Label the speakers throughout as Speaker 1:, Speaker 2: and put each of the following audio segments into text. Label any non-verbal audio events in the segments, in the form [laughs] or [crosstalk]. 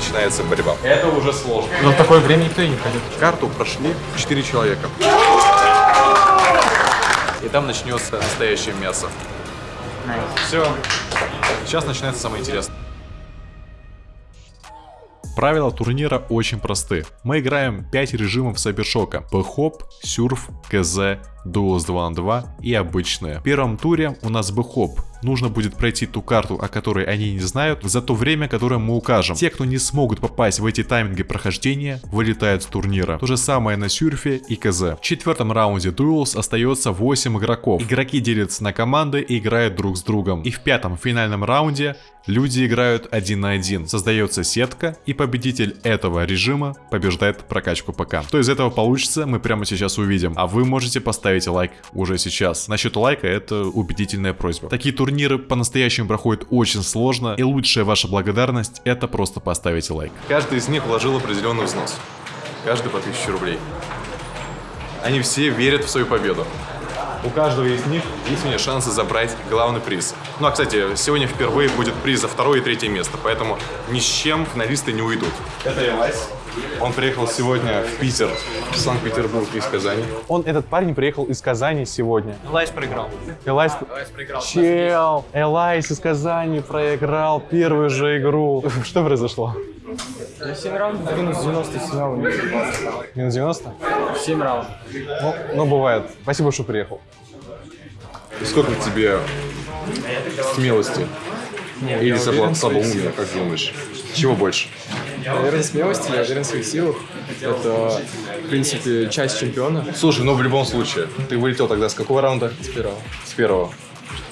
Speaker 1: начинается борьба. Это уже сложно.
Speaker 2: Но в такое время никто и не пройдет.
Speaker 1: Карту прошли 4 человека. И там начнется настоящее мясо. Все. Сейчас начинается самое интересное. Правила турнира очень просты. Мы играем 5 режимов Сайбершока. Бэхоп, Сюрф, КЗ, Дуос 2 на 2 и обычные. В первом туре у нас Бэхоп. Нужно будет пройти ту карту, о которой они не знают, за то время, которое мы укажем. Те, кто не смогут попасть в эти тайминги прохождения, вылетают с турнира. То же самое на Сюрфе и КЗ. В четвертом раунде Duels остается 8 игроков. Игроки делятся на команды и играют друг с другом. И в пятом финальном раунде люди играют один на один. Создается сетка, и победитель этого режима побеждает прокачку ПК. Что из этого получится, мы прямо сейчас увидим. А вы можете поставить лайк уже сейчас. Насчет лайка это убедительная просьба. Такие турниры по-настоящему проходят очень сложно, и лучшая ваша благодарность это просто поставить лайк. Каждый из них вложил определенный взнос. Каждый по 1000 рублей. Они все верят в свою победу. У каждого из них есть у меня шансы забрать главный приз. Ну а, кстати, сегодня впервые будет приз за второе и третье место, поэтому ни с чем финалисты не уйдут. Это Элайс. Он приехал сегодня в Питер, в Санкт-Петербург из Казани. Он, этот парень, приехал из Казани сегодня.
Speaker 2: Элайс проиграл.
Speaker 1: Элайс...
Speaker 2: Элайс проиграл.
Speaker 1: Чел! Элайс из Казани проиграл первую же игру. [laughs] Что произошло?
Speaker 2: 7 раундов, минус 97 раундов.
Speaker 1: Минус 90?
Speaker 2: 7 раундов.
Speaker 1: Ну, ну, бывает. Спасибо, что приехал. И сколько тебе смелости? Или слабо- слабоумия, как думаешь? Чего больше?
Speaker 3: Наверное, смелости, я уверен в своих силах. Это, в принципе, часть чемпиона.
Speaker 1: Слушай, ну в любом случае, ты вылетел тогда с какого раунда?
Speaker 3: С первого.
Speaker 1: С первого.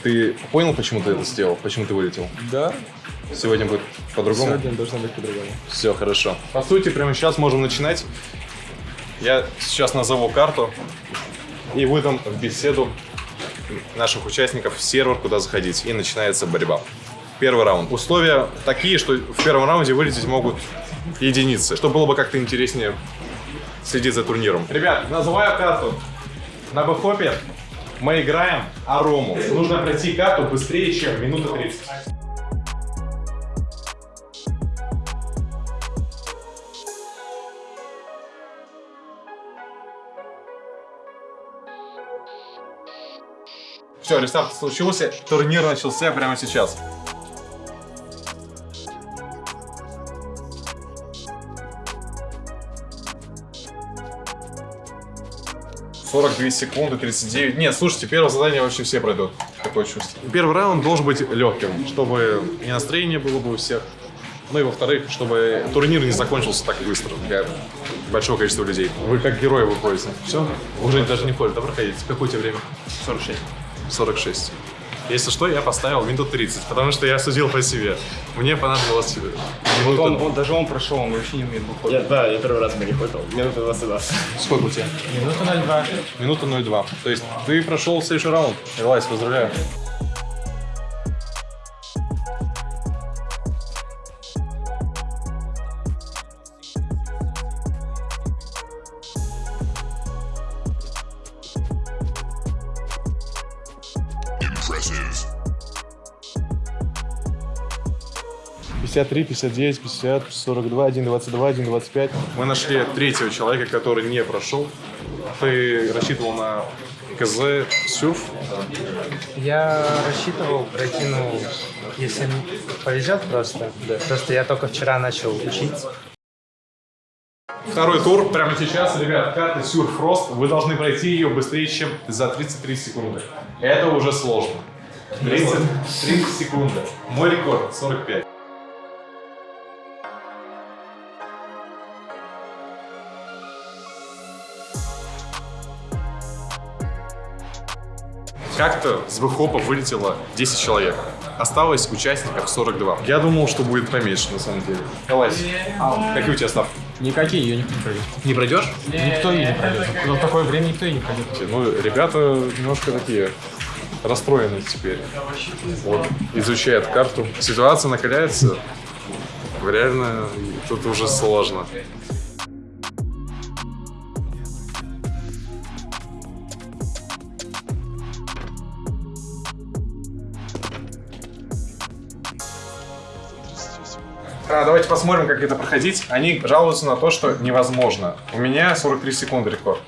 Speaker 1: Ты понял, почему ты это сделал? Почему ты вылетел?
Speaker 3: Да,
Speaker 1: Сегодня будет по-другому?
Speaker 3: сегодня должно быть по-другому.
Speaker 1: Все хорошо. По сути, прямо сейчас можем начинать. Я сейчас назову карту и выдам в беседу наших участников сервер, куда заходить. И начинается борьба. Первый раунд. Условия такие, что в первом раунде вылететь могут единицы, что было бы как-то интереснее следить за турниром. Ребят, называю карту. На бэхопе мы играем Арому. Нужно пройти карту быстрее, чем минута 30. Все, рестарт случился, турнир начался прямо сейчас. Сорок две секунды, 39. Нет, слушайте, первое задание вообще все пройдут. Такое чувство. Первый раунд должен быть легким, чтобы и настроение было бы у всех. Ну и во-вторых, чтобы турнир не закончился так быстро для большого количества людей. Вы как герои выходите. Все? Уже даже не ходит, да, проходите. Какое у тебя время?
Speaker 2: 46.
Speaker 1: 46. Если что, я поставил минут 30, потому что я судил по себе. Мне понадобилось минута.
Speaker 2: Он, он, даже он прошел, он вообще не умеет выходить.
Speaker 4: Я, да, я первый раз перехватил. Минута 22.
Speaker 1: Сколько у тебя?
Speaker 2: Минута 0,2.
Speaker 1: Минута 0,2. То есть ты прошел следующий раунд. Элайс, поздравляю. 53, 59, 50, 42, 1, 22, 1, 25. Мы нашли третьего человека, который не прошел. Ты рассчитывал на КЗ Сюрф.
Speaker 2: Я рассчитывал пройти, ну, если повезет просто. Просто я только вчера начал учить.
Speaker 1: Второй тур прямо сейчас, ребят, карта Сюр Фрост. Вы должны пройти ее быстрее, чем за 33 секунды. Это уже сложно. 30, 30 секунды. Мой рекорд 45. Как-то с выхопа вылетело 10 человек. Осталось участников 42. Я думал, что будет поменьше, на самом деле. Элайс, какие у тебя ставки?
Speaker 2: Никакие ее не пройдет.
Speaker 1: Не пройдешь?
Speaker 2: Никто ее не пройдет. Но в такое время никто ее не пройдет.
Speaker 1: Ну, ребята немножко такие расстроены теперь. Вот, изучают карту. Ситуация накаляется. Реально, тут уже сложно. Давайте посмотрим, как это проходить. Они жалуются на то, что невозможно. У меня 43 секунды рекорд.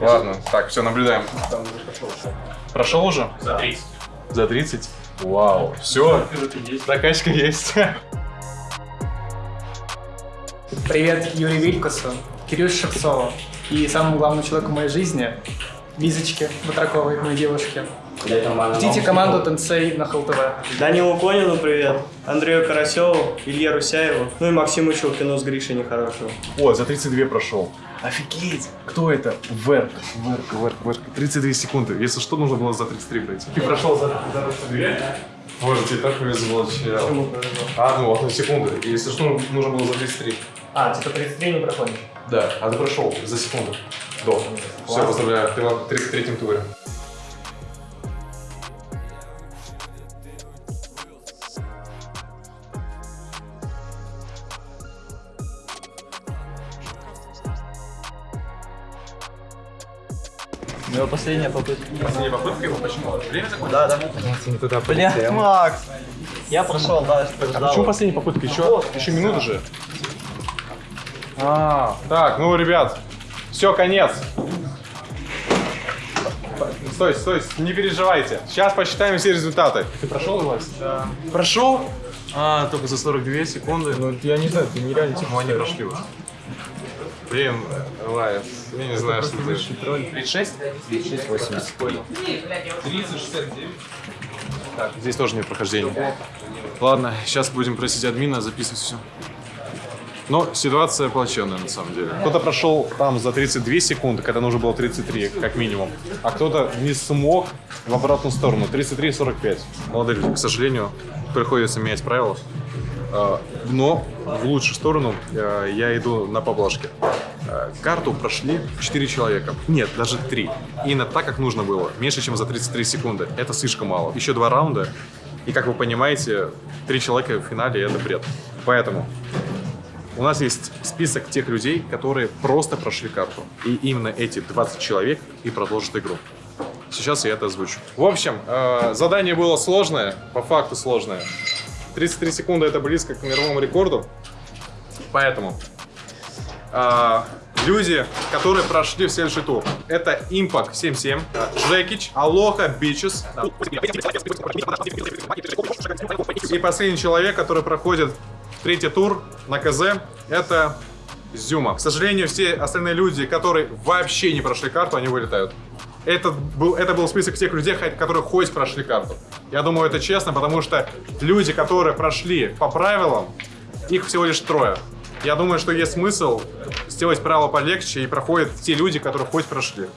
Speaker 1: Ладно, так, все, наблюдаем. Прошел уже?
Speaker 4: За 30.
Speaker 1: За 30? Вау, все, закачка есть.
Speaker 5: Привет Юрию Вилькусу, Кирилл Шевцову и самому главному человеку в моей жизни, Лизочке Батраковой, моей девушке. Ждите команду Тенсей на ХЛТВ.
Speaker 6: Данилу Конину привет, Андрею Карасеву, Илье Русяеву, ну и Максиму Щелкину с Гришей Нехорошего.
Speaker 1: О, за 32 прошел. Офигеть! Кто это? Верк. Верк, Верк, Верк. 32 секунды. Если что, нужно было за 33 пройти. Ты прошел за, за 32? Боже, тебе так повезло, чел. А, ну, одну секунду. Если что, нужно было за 33.
Speaker 6: А, типа 33 не проходишь?
Speaker 1: Да, а ты прошел за секунду. До. Все, поздравляю, ты в 33-м туре.
Speaker 6: Его последняя попытка.
Speaker 1: Последняя попытка его почему? Время такое?
Speaker 6: Да, да.
Speaker 2: Не туда
Speaker 6: Бля,
Speaker 2: полетел.
Speaker 6: Макс! Я прошел, да, что
Speaker 1: А почему последняя попытка? Еще, еще минута же. А, так, ну, ребят, все, конец. Стой, стой, не переживайте. Сейчас посчитаем все результаты. Ты прошел, Вась? Да. Прошел? А, только за 42 секунды. Ну, я не знаю, ты нереально типа. Ну, они прошли уже. Блин, Вайс, я не знаю, что ты. 36? 36, 80. Понял. 30, 69. Так, здесь тоже нет прохождения. Ладно, сейчас будем просить админа записывать все. Но ситуация плачевная на самом деле. Кто-то прошел там за 32 секунды, когда нужно было 33, как минимум. А кто-то не смог в обратную сторону. 33-45. Молодые люди, к сожалению, приходится менять правила. А, Но в лучшую сторону а, я иду на поблажке. А, Карту прошли 4 человека. Нет, даже 3. Именно так, как нужно было. Меньше, чем за 33 секунды. Это слишком мало. Еще два раунда. И как вы понимаете, три человека в финале это бред. Поэтому у нас есть список тех людей, которые просто прошли карту. И именно эти 20 человек и продолжат игру. Сейчас я это озвучу. В общем, э, задание было сложное, по факту сложное. 33 секунды это близко к мировому рекорду. Поэтому э, люди, которые прошли в следующий тур, это Impact 77, э, Жекич, Алоха, Бичес. И последний человек, который проходит третий тур на КЗ, это Зюма. К сожалению, все остальные люди, которые вообще не прошли карту, они вылетают. Это был, это был список тех людей, которые хоть прошли карту. Я думаю, это честно, потому что люди, которые прошли по правилам, их всего лишь трое. Я думаю, что есть смысл сделать правила полегче и проходят те люди, которые хоть прошли.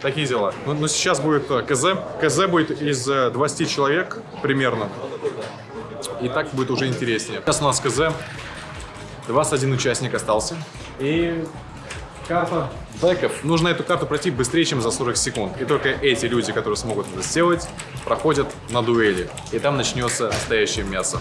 Speaker 1: Такие дела. Ну, ну, сейчас будет э, КЗ. КЗ будет из э, 20 человек примерно. И так будет уже интереснее. Сейчас у нас КЗ. 21 участник остался. И карта бэков. Нужно эту карту пройти быстрее, чем за 40 секунд. И только эти люди, которые смогут это сделать, проходят на дуэли. И там начнется настоящее мясо.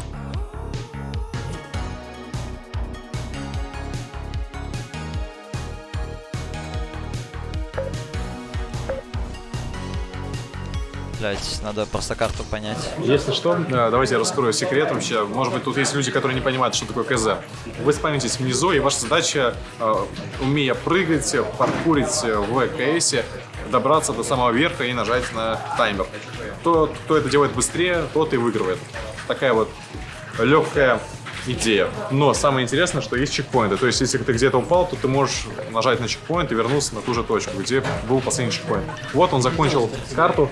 Speaker 7: Блять, надо просто карту понять.
Speaker 1: Если что, э, давайте я раскрою секрет вообще. Может быть, тут есть люди, которые не понимают, что такое КЗ. Вы спамитесь внизу, и ваша задача, э, умея прыгать, паркурить в КС, добраться до самого верха и нажать на таймер. Тот, кто это делает быстрее, тот и выигрывает. Такая вот легкая идея. Но самое интересное, что есть чекпоинты. То есть, если ты где-то упал, то ты можешь нажать на чекпоинт и вернуться на ту же точку, где был последний чекпоинт. Вот он закончил карту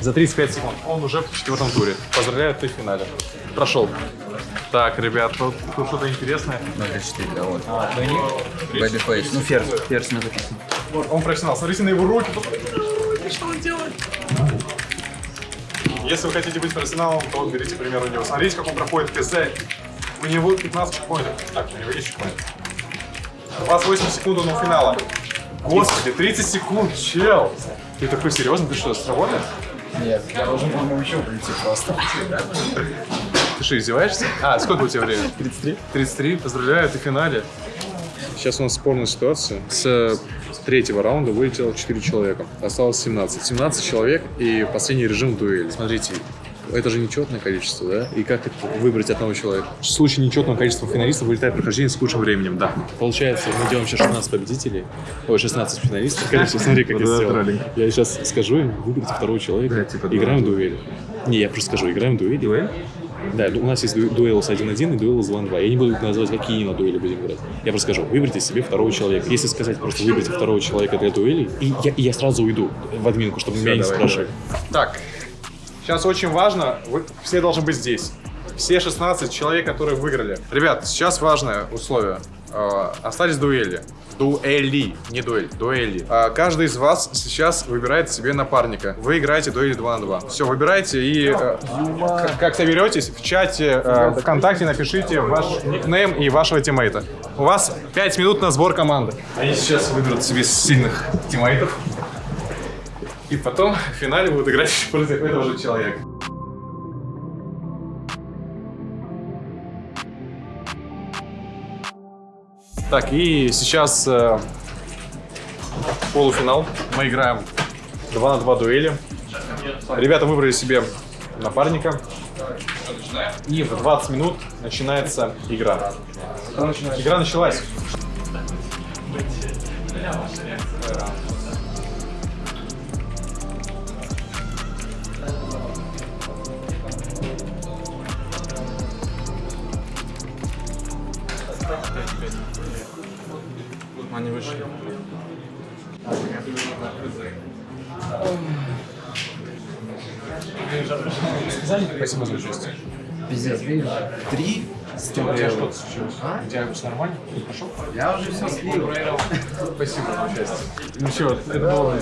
Speaker 1: за 35 секунд. Он уже в четвертом туре. Поздравляю, ты в финале. Прошел. Так, ребят, тут, тут что-то интересное.
Speaker 8: 4, да, вот. Babyface. Ну, ферзь, ферзь на записано.
Speaker 1: Вот, он профессионал. Смотрите на его руки. Что он делает? Если вы хотите быть профессионалом, то берите пример у него. Смотрите, как он проходит КЗ. У него 15 чекпоинтов. Так, у него есть чекпоинт. 28 секунд до финала. Господи, 30 секунд, чел. Ты такой серьезный? Ты что, сработает?
Speaker 8: Нет, я должен, по-моему, еще прийти просто.
Speaker 1: Ты что, издеваешься? А, сколько у тебя времени? 33. 33, поздравляю, ты в финале. Сейчас у нас спорная ситуация с третьего раунда вылетело 4 человека. Осталось 17. 17 человек и последний режим дуэли. Смотрите, это же нечетное количество, да? И как это выбрать одного человека? В случае нечетного количества финалистов вылетает прохождение с лучшим временем, да. Получается, мы делаем сейчас 16 победителей, ой, 16 финалистов. Конечно, смотри, как я сделал. Я сейчас скажу им, выберите второго человека, играем в дуэль. Не, я просто скажу, играем в дуэль. Дуэль? Да, у нас есть ду- дуэл с 1-1 и дуэл с 2-2. Я не буду называть, какие именно дуэли будем играть. Я просто скажу, выберите себе второго человека. Если сказать просто выберите второго человека для дуэли, и я, и я сразу уйду в админку, чтобы меня не спрашивали. Так, сейчас очень важно, вы все должны быть здесь. Все 16 человек, которые выиграли. Ребят, сейчас важное условие. Э, остались дуэли. Дуэли, не дуэль, дуэли. А, каждый из вас сейчас выбирает себе напарника. Вы играете дуэли 2 на 2. Все, выбирайте и э, как соберетесь, в чате э, ВКонтакте напишите ваш никнейм и вашего тиммейта. У вас 5 минут на сбор команды. Они сейчас выберут себе сильных тиммейтов. И потом в финале будут играть [laughs] против этого же человека. Так, и сейчас э, полуфинал. Мы играем 2 на 2 дуэли. Ребята выбрали себе напарника. И в 20 минут начинается игра. Игра началась. Спасибо за участие.
Speaker 8: Пиздец, видишь?
Speaker 1: Три. У тебя что-то случилось? У тебя все нормально? Ты пошел?
Speaker 8: Я уже все слил.
Speaker 1: Спасибо за участие. Ну все, это было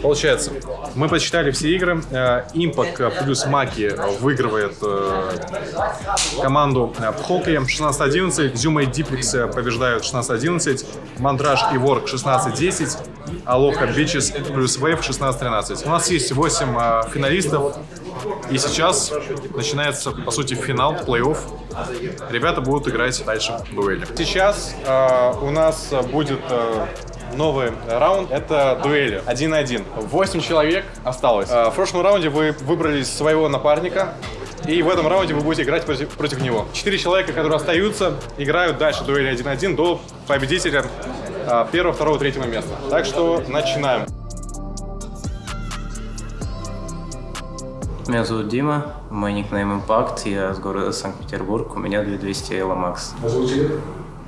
Speaker 1: Получается, мы посчитали все игры. Э, Импак плюс Маки выигрывает э, команду э, хоккее 16-11. Зюма и Диплекс э, побеждают 16-11. Мандраж и Ворк 16-10. Алоха Бичес плюс Вейв 16-13. У нас есть 8 э, финалистов. И сейчас начинается, по сути, финал, плей-офф. Ребята будут играть дальше в дуэли. Сейчас э, у нас будет э, новый раунд. Это дуэли. Один на один. Восемь человек осталось. В прошлом раунде вы выбрали своего напарника. И в этом раунде вы будете играть против, против него. Четыре человека, которые остаются, играют дальше дуэли 1-1 до победителя первого, второго, третьего места. Так что начинаем.
Speaker 9: Меня зовут Дима, мой никнейм Impact, я с города Санкт-Петербург, у меня 2200 Elo Max.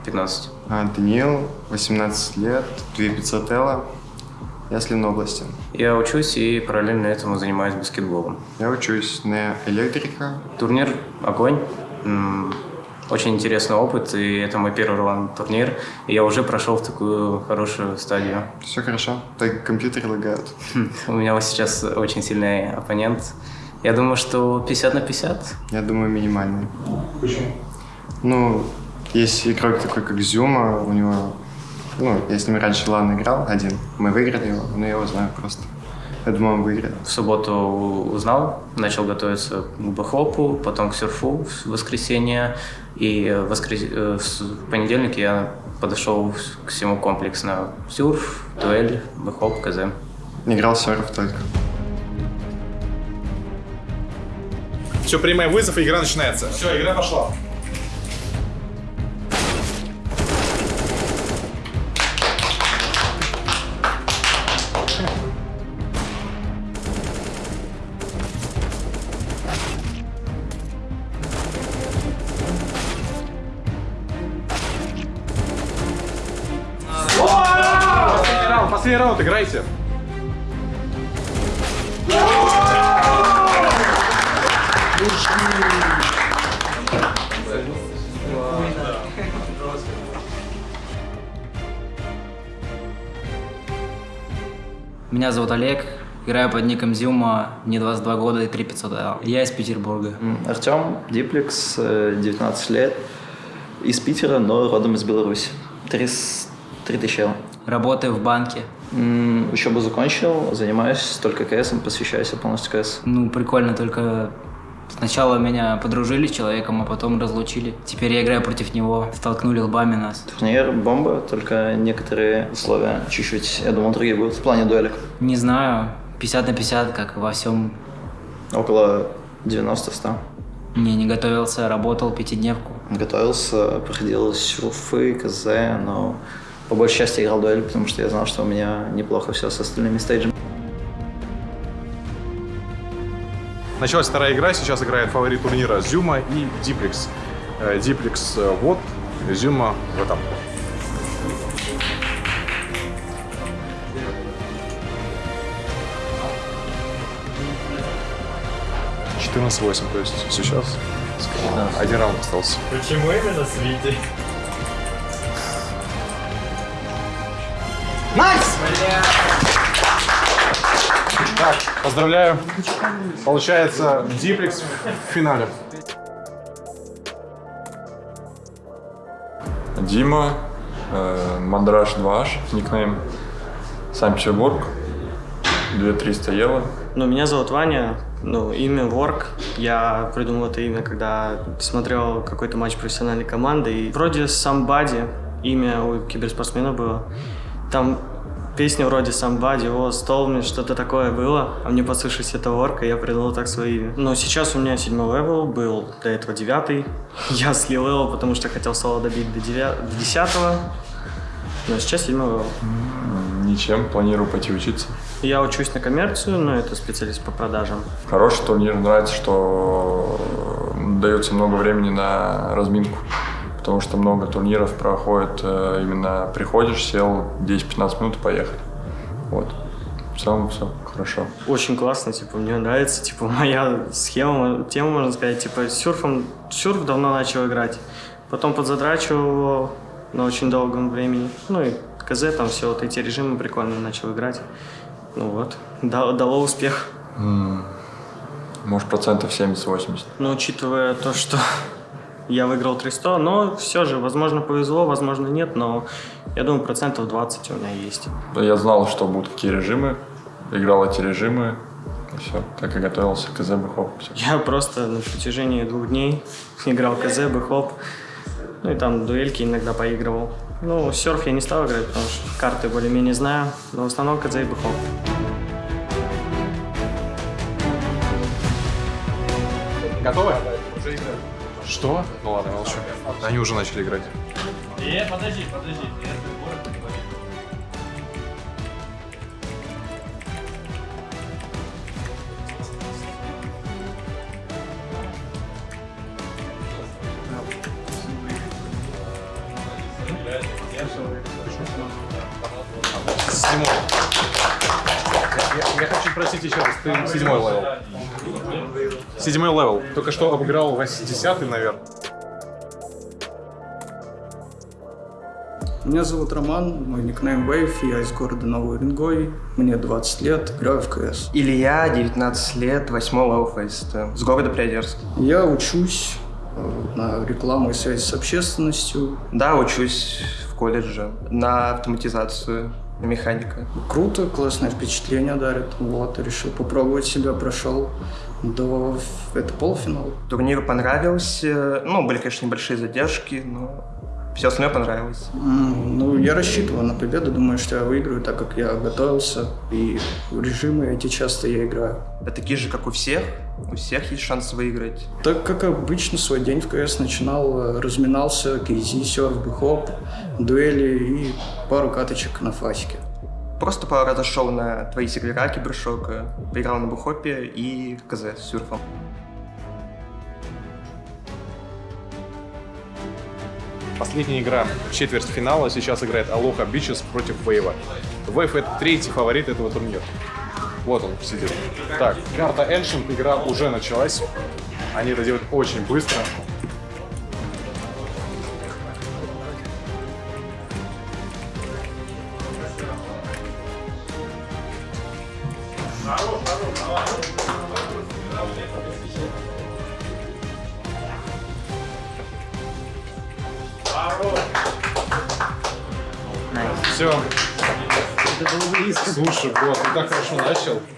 Speaker 9: 15.
Speaker 10: А, Даниил, 18 лет, 2500 Элла. Я с Ленобласти.
Speaker 9: Я учусь и параллельно этому занимаюсь баскетболом.
Speaker 10: Я учусь на электрика.
Speaker 9: Турнир «Огонь». Очень интересный опыт, и это мой первый раунд турнир. И я уже прошел в такую хорошую стадию.
Speaker 10: Все хорошо, так компьютеры лагают.
Speaker 9: У меня вот сейчас очень сильный оппонент. Я думаю, что 50 на 50.
Speaker 10: Я думаю, минимальный.
Speaker 1: Почему?
Speaker 10: Ну, есть игрок такой, как Зюма, у него... Ну, я с ним раньше лан играл один. Мы выиграли его, но я его знаю просто. Я думаю, он выиграет.
Speaker 9: В субботу узнал, начал готовиться к бэхопу, потом к серфу в воскресенье. И в, воскрес... э, в с- в понедельник я подошел к всему комплексно. Сюрф, дуэль, бэхоп, КЗ.
Speaker 10: Играл серф только.
Speaker 1: Все, принимай вызов, и игра начинается. Все, игра пошла. Раунд, играйте.
Speaker 11: Меня зовут Олег, играю под ником Зюма, мне 22 года и 3500 L. Я из Петербурга.
Speaker 12: Артем, Диплекс, э, 19 лет, из Питера, но родом из Беларуси. 3000 L.
Speaker 11: Работаю в банке.
Speaker 12: Учебу закончил, занимаюсь только КСом, посвящаюсь полностью КС.
Speaker 11: Ну, прикольно, только Сначала меня подружили с человеком, а потом разлучили. Теперь я играю против него. Столкнули лбами нас.
Speaker 12: Турнир бомба, только некоторые условия чуть-чуть, я думал, другие будут в плане дуэлек.
Speaker 11: Не знаю, 50 на 50, как во всем.
Speaker 12: Около 90-100.
Speaker 11: Не, не готовился, работал пятидневку.
Speaker 12: Готовился, проходил сюрфы, КЗ, но по большей части играл дуэль, потому что я знал, что у меня неплохо все с остальными стейджами.
Speaker 1: Началась вторая игра, сейчас играет фаворит турнира Зюма и Диплекс. Э, Диплекс э, вот, Зюма в этом. Четырнадцать восемь, то есть сейчас один раунд остался.
Speaker 4: Почему именно с Витей?
Speaker 1: Так, поздравляю. Получается Диплекс в финале.
Speaker 13: Дима, э, Мандраж 2H, никнейм Санкт-Петербург, 2300 евро.
Speaker 6: Ну, меня зовут Ваня, ну, имя Ворк. Я придумал это имя, когда смотрел какой-то матч профессиональной команды. И вроде Somebody, имя у киберспортсмена было. Там песня вроде Somebody, о, Stole что-то такое было, а мне послышалось это Ворк, и я придумал так свое имя. Но сейчас у меня седьмой level, был до этого девятый. [laughs] Я слил level, потому что хотел соло добить до, девя... до десятого. Но сейчас седьмой level.
Speaker 13: Ничем, планирую пойти учиться.
Speaker 6: Я учусь на коммерцию, но это специалист по продажам.
Speaker 13: Хороший турнир, нравится, что дается много времени на разминку. Потому что много турниров проходит, э, именно приходишь, сел 10-15 минут и поехали. Вот. В целом все хорошо.
Speaker 6: Очень классно, типа, мне нравится, типа, [laughs] моя схема, тема, можно сказать, типа, сюрфом, сюрф давно начал играть, потом подзадрачивал его на очень долгом времени, ну и КЗ, там все вот эти режимы прикольно начал играть. Ну вот, дало, дало успех.
Speaker 13: Может, процентов 70-80.
Speaker 6: Но учитывая то, что я выиграл 300, но все же, возможно, повезло, возможно, нет, но я думаю, процентов 20 у меня есть.
Speaker 13: Я знал, что будут какие режимы, играл эти режимы, и все, так и готовился к КЗ Бэхоп.
Speaker 6: Я просто на протяжении двух дней [laughs] играл КЗ, Бэхоп, ну и там дуэльки иногда поигрывал. Ну, серф я не стал играть, потому что карты более-менее знаю, но в основном КЗ и Бэхоп.
Speaker 1: Готовы? Что? Ну ладно, молчу. Они уже начали играть.
Speaker 4: Э, подожди, подожди.
Speaker 1: Седьмой. Я, я хочу просить еще раз, ты седьмой level. Седьмой level. Только что обыграл 80 наверное.
Speaker 5: Меня зовут Роман, мой никнейм Wave, я из города Новый Уренгой, мне 20 лет, играю в КС.
Speaker 14: Илья, 19 лет, 8 level Faceit, с города Приозерск.
Speaker 5: Я учусь э, на рекламу и связь с общественностью.
Speaker 14: Да, учусь в колледже на автоматизацию, на механика.
Speaker 5: Круто, классное впечатление дарит. Вот, решил попробовать себя, прошел до... Это полуфинал.
Speaker 14: Турнир понравился, ну, были, конечно, небольшие задержки, но все остальное понравилось.
Speaker 5: Mm, ну, я рассчитываю на победу, думаю, что я выиграю, так как я готовился, и режимы эти часто я играю.
Speaker 14: Да такие же, как у всех? У всех есть шанс выиграть?
Speaker 5: Так как обычно свой день в КС начинал, разминался, кейзи, серф, бихоп, дуэли и пару каточек на фасике.
Speaker 14: Просто пару раз зашел на твои сервера Кибершока, поиграл на бухопе и КЗ с сюрфом.
Speaker 1: Последняя игра четвертьфинала. Сейчас играет Алоха Бичес против Вейва. Вейв это третий фаворит этого турнира. Вот он сидит. Так, карта Ancient, игра уже началась. Они это делают очень быстро.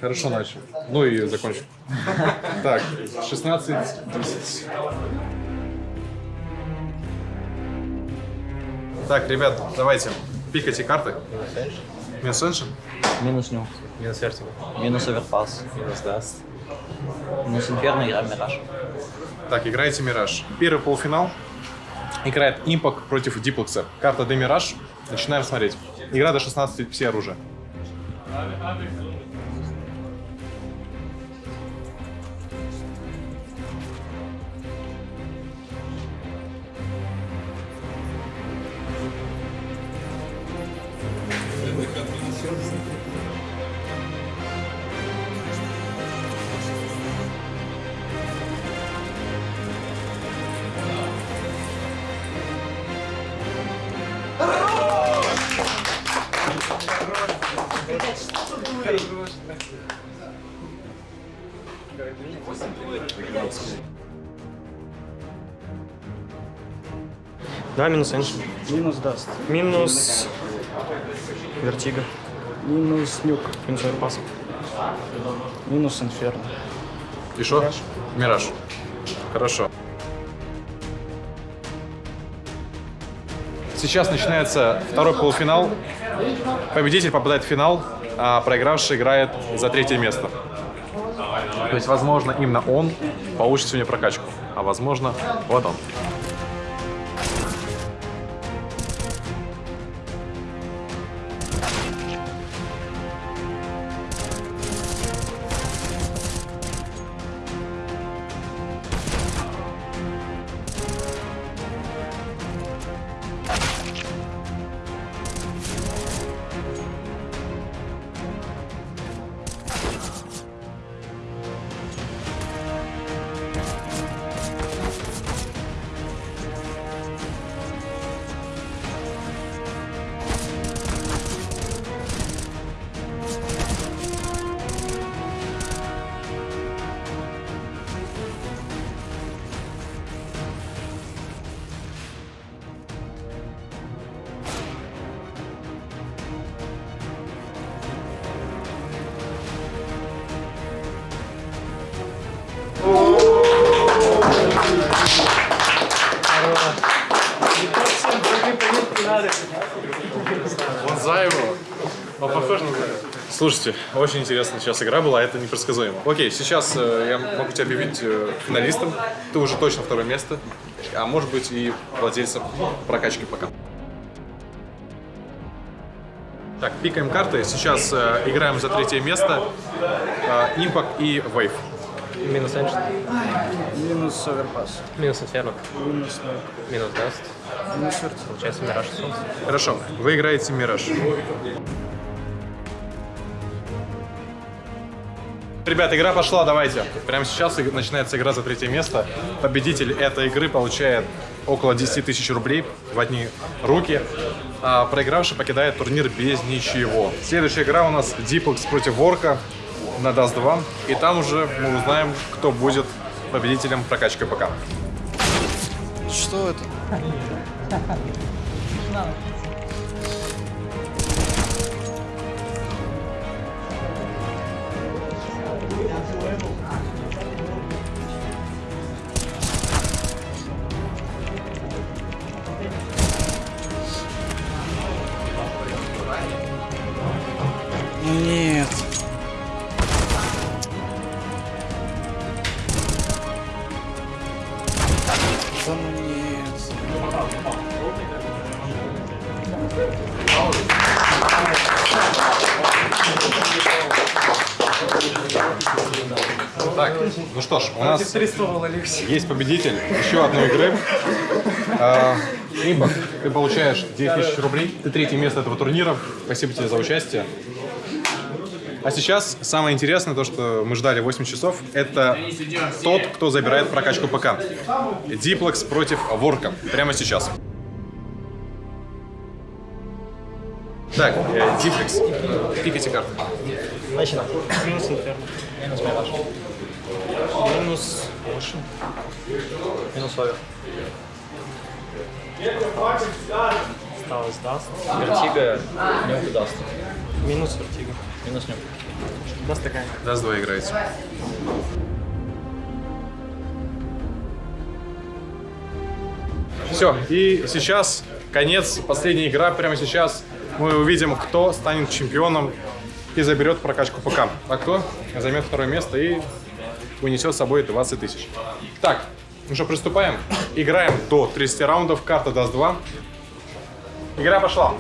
Speaker 1: Хорошо начал. Ну и закончил. Так, 16, 10. Так, ребят, давайте, пикайте карты. Минус Ancient?
Speaker 11: Минус Nuke.
Speaker 2: Минус Вертиго.
Speaker 11: Минус Overpass.
Speaker 2: Минус Dust.
Speaker 11: Минус Инферно, играем Мираж.
Speaker 1: Так, играете Мираж. Первый полуфинал. Играет Импак против Диплекса. Карта Де Мираж. Начинаем смотреть. Игра до 16 все оружия.
Speaker 6: Да, минус Ancient.
Speaker 5: Минус Dust.
Speaker 6: Минус Вертиго.
Speaker 5: Минус Nuke.
Speaker 6: Минус Overpass.
Speaker 5: Минус Инферно.
Speaker 1: И что? Мираж. Хорошо. Сейчас начинается второй полуфинал. Победитель попадает в финал, а проигравший играет за третье место. То есть, возможно, именно он получит сегодня прокачку, а возможно, вот он. Слушайте, очень интересная сейчас игра была, это непредсказуемо. Окей, сейчас э, я могу тебя объявить э, финалистом. Ты уже точно второе место, а может быть и владельцем прокачки пока. Так, пикаем карты. Сейчас э, играем за третье место. Э, Импак и Вейв.
Speaker 2: Минус Ancient.
Speaker 5: Минус Overpass.
Speaker 2: Минус Инферно.
Speaker 5: Минус Nuke.
Speaker 2: Минус Dust.
Speaker 5: Минус.
Speaker 2: Получается Мираж Солнце.
Speaker 1: Хорошо, вы играете Мираж. Ребята, игра пошла, давайте. Прямо сейчас начинается игра за третье место. Победитель этой игры получает около 10 тысяч рублей в одни руки. А проигравший покидает турнир без ничего. Следующая игра у нас Диплекс против Ворка на Dust 2. И там уже мы узнаем, кто будет победителем прокачки ПК.
Speaker 8: Что это?
Speaker 5: Арестовал Алексей.
Speaker 1: есть победитель еще одной игры. А, Имбак, ты получаешь 9 тысяч рублей. Ты третье место этого турнира. Спасибо тебе за участие. А сейчас самое интересное, то, что мы ждали 8 часов, это тот, кто забирает прокачку ПК. Диплекс против Ворка. Прямо сейчас. Так, э, Диплекс, пикайте карты.
Speaker 6: Начинаем. Минус Инферно. Минус Over. Осталось Dust. Вертиго, Nuke Dust. Минус Вертиго.
Speaker 8: Минус Nuke.
Speaker 6: Dust такая.
Speaker 1: Dust два играете. Все, и сейчас конец, последняя игра прямо сейчас. Мы увидим, кто станет чемпионом и заберет прокачку ПК. А кто займет второе место и унесет с собой 20 тысяч. Так, ну что, приступаем. Играем до 30 раундов, карта даст 2. Игра пошла.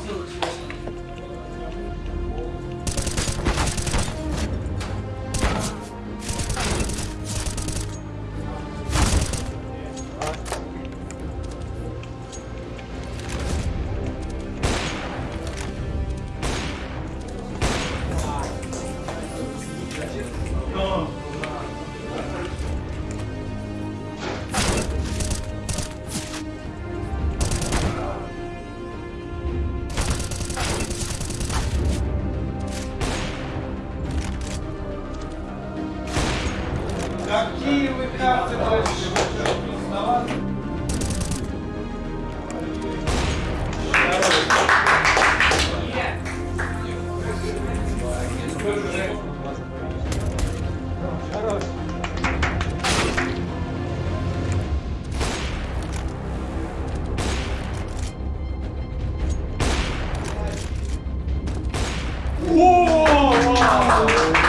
Speaker 7: wow.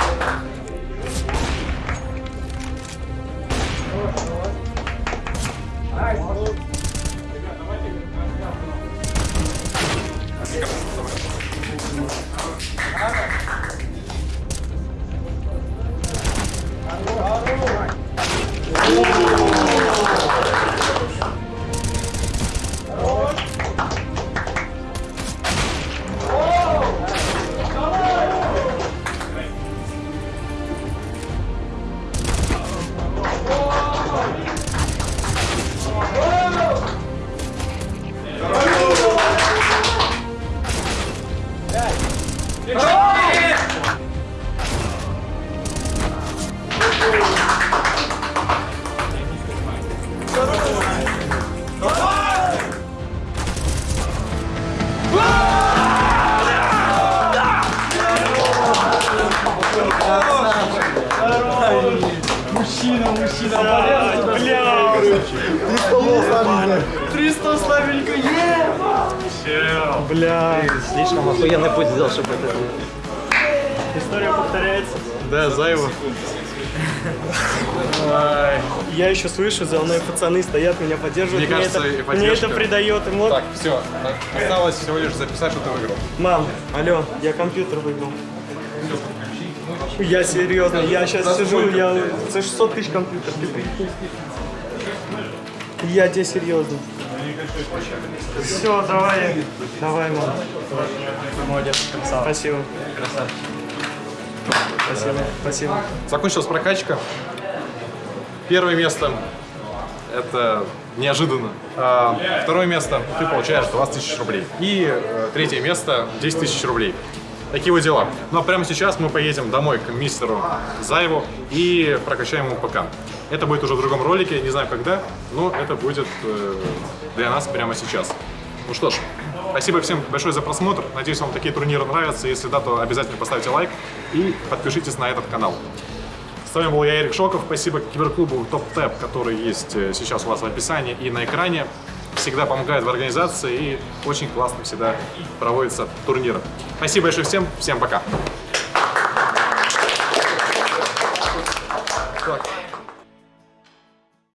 Speaker 7: Охуенный путь сделал, чтобы это
Speaker 6: История повторяется.
Speaker 1: Да.
Speaker 6: Ай, Я еще слышу, за мной пацаны стоят, меня поддерживают.
Speaker 1: Мне
Speaker 6: Мне
Speaker 1: кажется,
Speaker 6: это, мне это придает эмоций.
Speaker 1: Так, все. Осталось всего лишь записать, что ты выиграл.
Speaker 6: Мам, алло, я компьютер выиграл. Я серьезно, я сейчас сижу, я за 600 тысяч компьютер. ты прикинь. Я тебе серьезно. Все, давай, давай, мам.
Speaker 2: Молодец.
Speaker 6: Спасибо. Спасибо, спасибо.
Speaker 1: Закончилась прокачка. Первое место это неожиданно. А, второе место ты получаешь 20 тысяч рублей. И э, третье место 10 тысяч рублей. Такие вот дела. Ну а прямо сейчас мы поедем домой к мистеру Заеву и прокачаем ему ПК. Это будет уже в другом ролике, не знаю когда, но это будет э, для нас прямо сейчас. Ну что ж, спасибо всем большое за просмотр. Надеюсь, вам такие турниры нравятся. Если да, то обязательно поставьте лайк и подпишитесь на этот канал. С вами был я, Эрик Шоков. Спасибо киберклубу Топ Тэп, который есть э, сейчас у вас в описании и на экране. Всегда помогает в организации и очень классно всегда проводятся турниры. Спасибо большое всем. Всем пока.